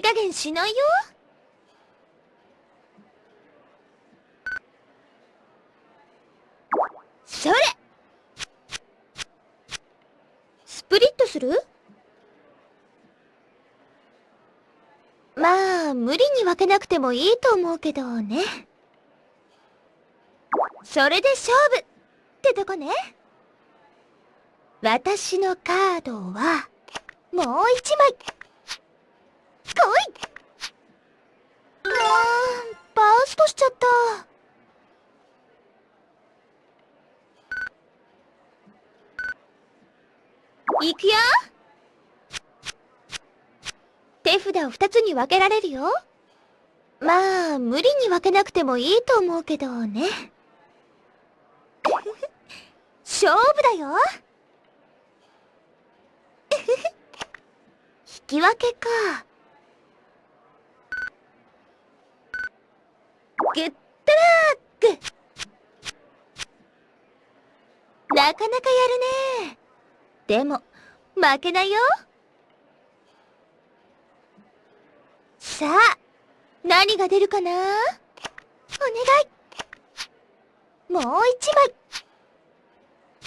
加減しないよ。それ。スプリットする？まあ無理に分けなくてもいいと思うけどね。それで勝負ってとこね。私のカードはもう一枚。来い。あーバーストしちゃった。いくよ。手札を2つに分けられるよ。まあ無理に分けなくてもいいと思うけどね。勝負だよ。引き分けか。グッドラックなかなかやるね。でも負けないよ。さあ何が出るかな？お願い。もう一枚。来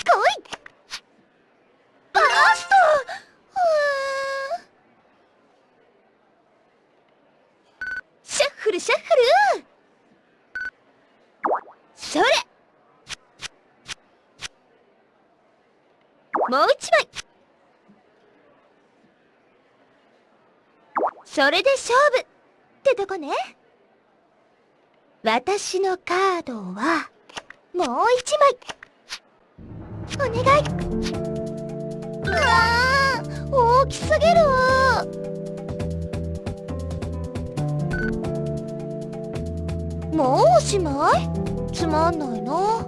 い。バースト。シャッフルシャッフルそれもう一枚。それで勝負ってとこね。私のカードはもう一枚。お願い。うわー大きすぎる。もうおしまい？つまんないな。